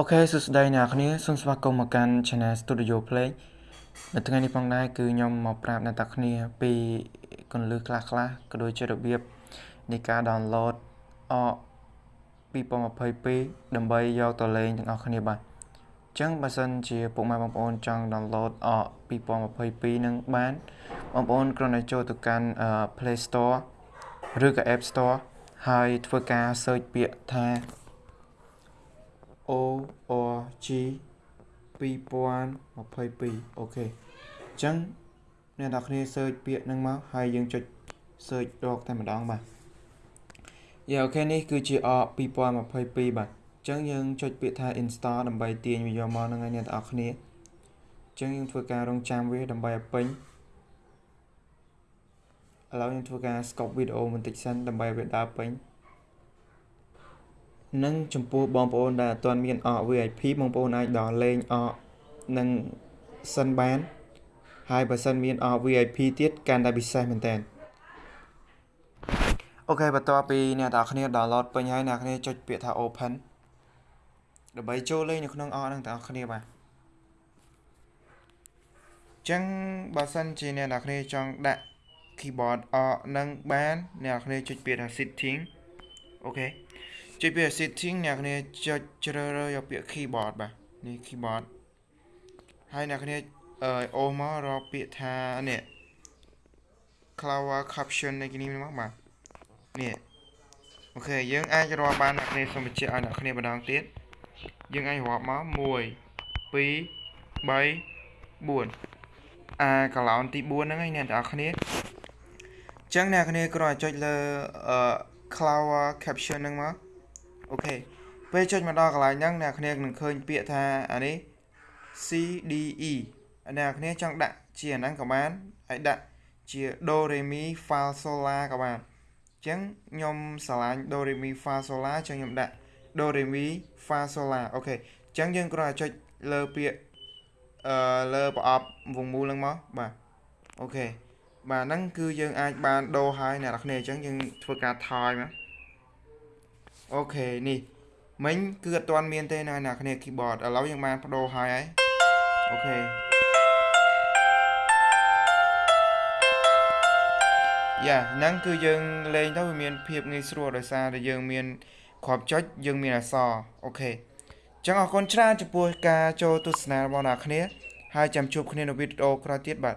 អូខេសួស្តីអ្នកគ្នាសូមស្វាគមន៍មកកាន់ Channel Studio Play នៅថ្ងៃនេះផងដែរគឺខ្ញុំមកប្រាប់អ្នកទាំងគ្នាពីកលឹះខ្លះខ្លះក៏ដូចជារបៀបនៃការ download អ2022ដើម្បីយកទៅលេងទាំងអស់គ្នាបាទអញ្ចឹងបើសិនជាពុកម៉ែបងប្អូនចង់ download អ2022នឹងបានបងប្អូនគ្រាន់តែចូលទៅកាន់ Play Store ឬក៏ App Store ហើយធ្វើការ search ពាក្យថា ORG 2022អូខេអញ្ចឹងអ្នកនរគ្នា search ពាក្យហ្នឹងមកហើយយើងចុច search រកតែម្ដងបាទយ៉ាអូខេនេះគឺជាអ2022បាទអញ្ចឹងយើងចុចពាក្យថា install ដើម្បីទាញវាយកមកហ្នឹងហើយអ្នកនរគ្នាអញ្ចឹងយើងធ្វើការរងចាំវាដើម្បីឲ្យពេញឥឡូវយើងធ្វើការ scope វីដេអូបន្តិចសិនដើម្បីវាដើរពេញ និងចំពោះបងប្អូនដែលអត់ទាន់មានអក VIP បងប្អូនអាចដល់លេងអកនឹងសិនបាន ហើយបើសិនមានអក VIP ទៀតកាន់តែពិសេសមែនតើអូខេបន្ទាប់ពីអ្នកទាំងគ្នា download ពេញហើយអ្នកគ្នាចុចពាក្យថា open ដើម្បីចូលលេងនៅក្នុងអកហ្នឹងទាំងអស់គ្នាបាទចឹងបើសិនជាអ្នកនរគ្នាចង់ដាក់ keyboard អកនឹងបានអ្នកនរគ្នាចុចពាក្យថា setting អូខេ ចុចពាក្យ setting អ្នកគ្នាចុចជ្រើសរើសយកពាក្យ keyboard បាទនេះ keyboard ហើយអ្នកគ្នាអឺអូសមករកពាក្យថានេះ Cloud caption នៃនេះមកបាទនេះអូខេយើងអាចរាប់បានអ្នកគ្នាសូមបញ្ជាក់ឲ្យអ្នកគ្នាម្ដងទៀតយើងអាចរាប់មក1 2 3 4អាកឡោនទី4ហ្នឹងឯងអ្នកទាំងអស់គ្នាអញ្ចឹងអ្នកគ្នាគ្រាន់តែចុចលើអឺ cloud caption ហ្នឹងមក អូខេពេលចុចមកដល់កន្លែងហ្នឹងអ្នកគ្នានឹងឃើញពាក្យថាអានេះ CDE អ្នកគ្នាចង់ដាក់ជាអាហ្នឹងក៏បានហើយដាក់ជា do re mi fa sol la ក៏បានអញ្ចឹងខ្ញុំស្រឡាញ់ do re mi fa sol la ចឹងខ្ញុំដាក់ do re mi fa sol la okay អញ្ចឹងយើងគ្រាន់តែចុចលើពាក្យអឺលើប្រអប់វងមូលហ្នឹងមកបាទ okay បាទហ្នឹងគឺយើងអាចបានដូរហើយអ្នកនរគ្នាអញ្ចឹងយើងធ្វើការថយមក okay នេះមិញគឺអត់ទាន់មានទេណាអ្នកគ្នា keyboard ឥឡូវយើងបានប្ដូរហើយហើយ okayយ៉ាហ្នឹងគឺយើងលេងទៅវាមានភាពងាយស្រួលដោយសារតែយើងមានគ្រាប់ចុចយើងមានអក្សរអូខេចឹងអរគុណច្រើនចំពោះការចូលទស្សនារបស់អ្នកគ្នាហើយចាំជួបគ្នានៅវីដេអូក្រោយទៀតបាទ